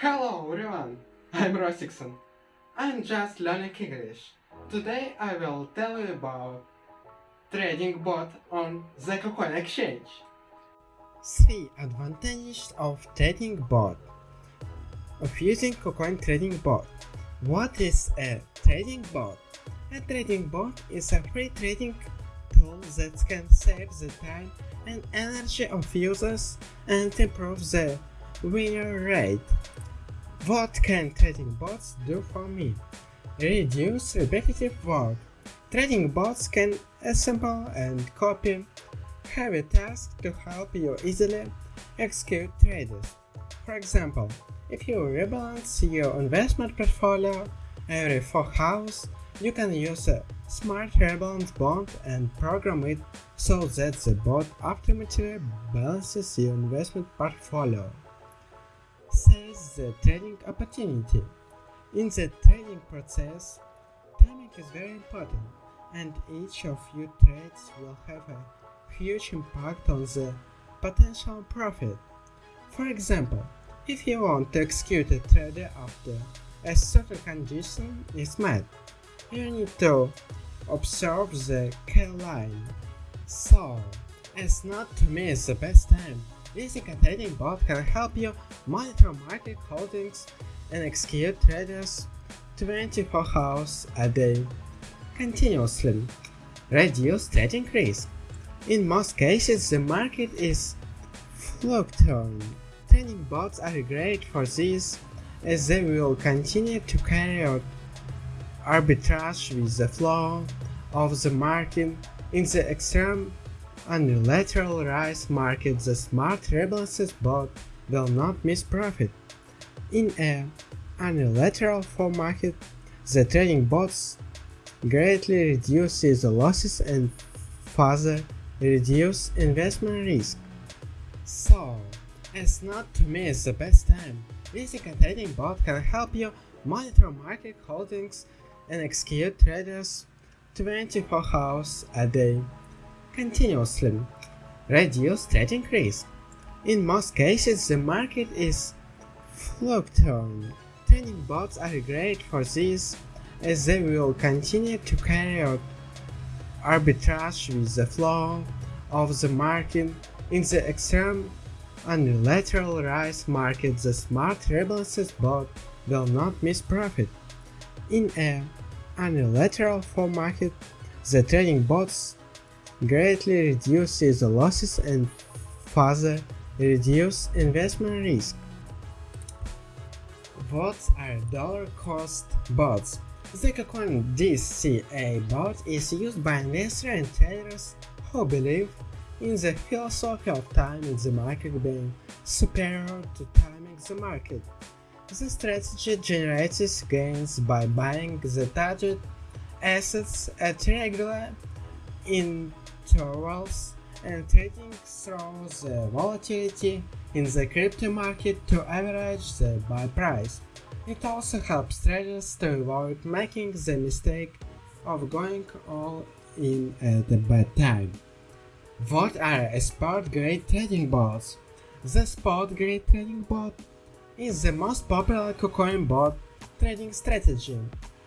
Hello everyone, I'm Rosikson. I'm just learning English. Today I will tell you about trading bot on the KuCoin exchange. 3 advantages of trading bot of using KuCoin trading bot. What is a trading bot? A trading bot is a free trading tool that can save the time and energy of users and improve the winner rate. What can trading bots do for me? Reduce repetitive work. Trading bots can assemble and copy heavy tasks to help you easily execute trades. For example, if you rebalance your investment portfolio every 4 hours, you can use a smart rebalance bot and program it so that the bot automatically balances your investment portfolio. Says the trading opportunity. In the trading process, timing is very important and each of your trades will have a huge impact on the potential profit. For example, if you want to execute a trade after a certain condition is met, you need to observe the K line. So, as not to miss the best time. A trading bot can help you monitor market holdings and execute traders 24 hours a day continuously. Reduce trading risk. In most cases, the market is fluctuating. Trading bots are great for this as they will continue to carry out arbitrage with the flow of the market in the extreme unilateral rise market the smart rebalances bot will not miss profit. In a unilateral fall market, the trading bots greatly reduces the losses and further reduce investment risk. So, it's not to miss the best time. Using trading bot can help you monitor market holdings and execute traders 24 hours a day continuously. Reduce trading risk. In most cases, the market is fluctuating. Trading bots are great for this as they will continue to carry out arbitrage with the flow of the market in the extreme unilateral rise market the smart rebalances bot will not miss profit. In a unilateral fall market, the trading bots greatly reduces the losses and further reduce investment risk. What are dollar cost bots? The KuCoin DCA bot is used by investors and traders who believe in the philosophy of timing the market being superior to timing the market. The strategy generates gains by buying the target assets at regular intervals and trading through the volatility in the crypto market to average the buy price. It also helps traders to avoid making the mistake of going all in at a bad time. What are spot grade trading bots? The spot grade trading bot is the most popular KuCoin bot trading strategy.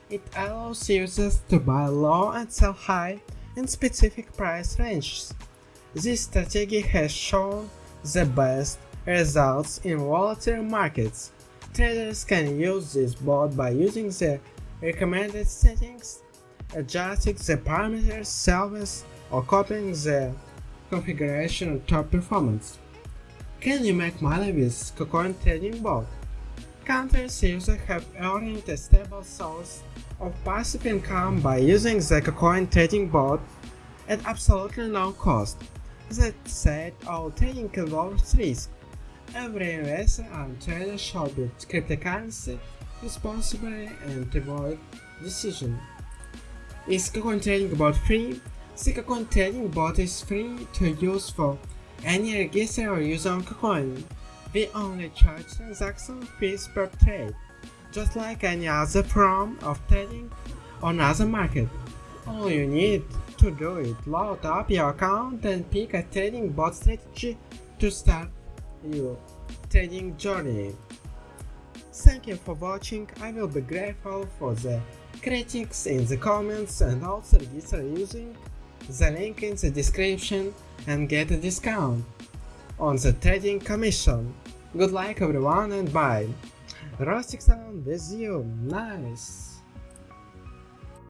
It allows users to buy low and sell high in specific price ranges. This strategy has shown the best results in volatile markets Traders can use this bot by using the recommended settings, adjusting the parameters themselves, or copying the configuration of top performance. Can you make money with KuCoin trading bot? Countless users have earned a stable source of passive income by using the KuCoin trading bot at absolutely no cost. That said, all trading involves risk. Every investor and trader should build cryptocurrency responsibly and avoid decision. Is KuCoin Trading Bot free? The KuCoin Trading Bot is free to use for any register or use on KuCoin. We only charge transaction fee per trade, just like any other form of trading on other market. All you need to do is load up your account and pick a trading bot strategy to start your trading journey. Thank you for watching, I will be grateful for the critics in the comments and also register using the link in the description and get a discount on the trading commission. Good luck everyone and bye! Rustic Sound with you, nice!